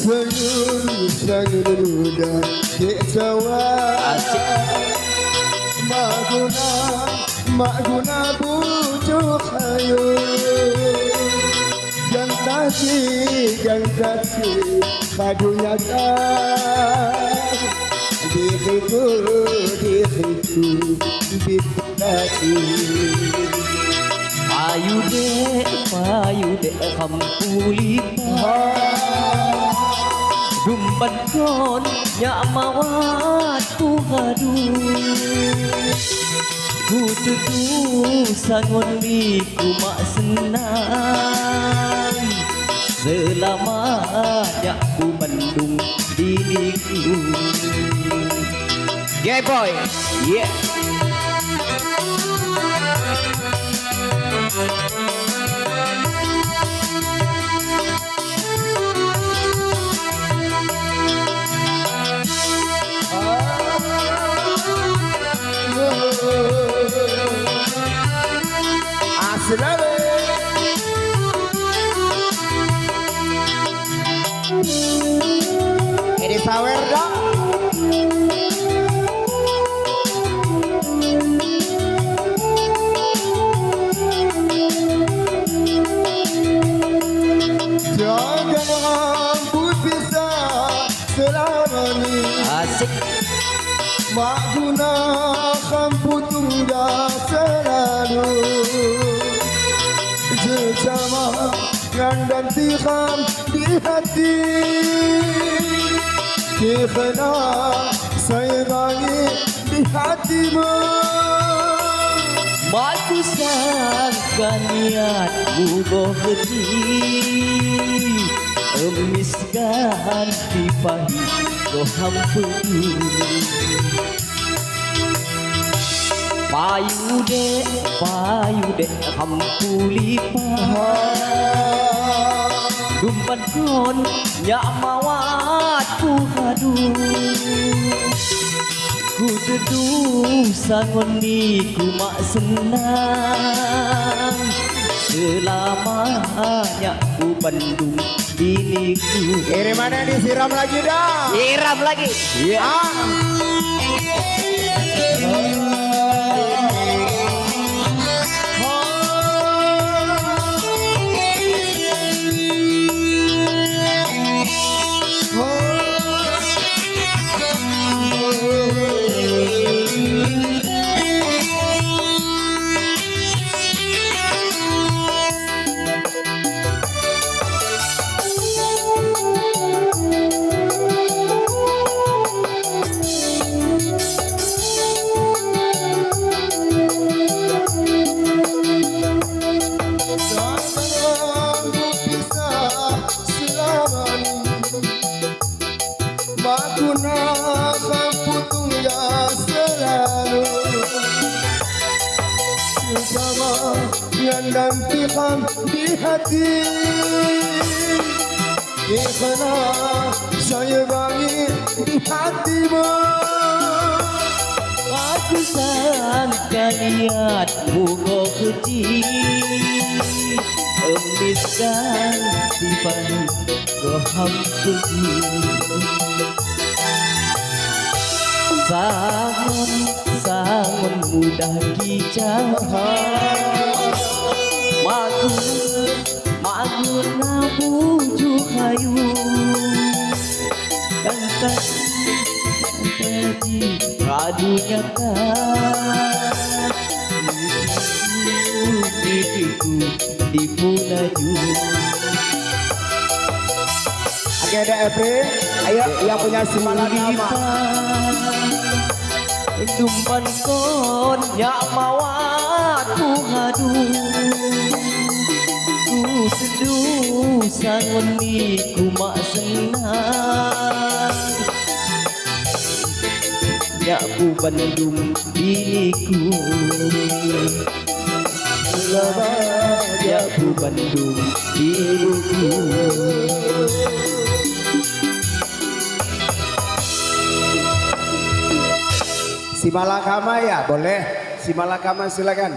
Senyum senyum dan kecewa Mak guna Mak guna bujuk hayu Yang tadi Yang tadi Kadunya kan Diriku Diriku Diriku Payu dek, payu dek kampulipa Dumban kon nyak mawat ku hadu Ku tutu sangon di ku mak senang. Selama nyak ku mendung diriku. Yeah boy, yeah sawer dong. Jangan rambut bisa selamanya Asik. Mak guna kampu tunggal selalu. Jejama dan tiram di hati Kekena saya bagi di hatimu Matu sangka niatmu bohdi Emiskan pahit ko hampuni Payu dek, payu dek hampulipa Dumpan kon nyak mawat ku hadu Ku teduh sangon ni ku mak senang. Selamanya ku bandung diriku Ini mana disiram lagi dah? Iram lagi. Ah. ترى يلا انتقام بيهتي يخنا شايباني بحدي ما Ratusan kalian bunga kecil Embiskan di pagi keham kecil Sangon, sangon mudah kicau Magun, magun na bujuk hayu Dan tadi, tadi Radunya kan Diriku di Pulaju Oke ada April Ayo yang punya semangat nama Dumpan kon ya mawat ku hadu Ku seduh ni ku mak senang. Ya ku bandung diriku. Ya ku bandung diriku Si Malakama ya boleh. Si Malakama silakan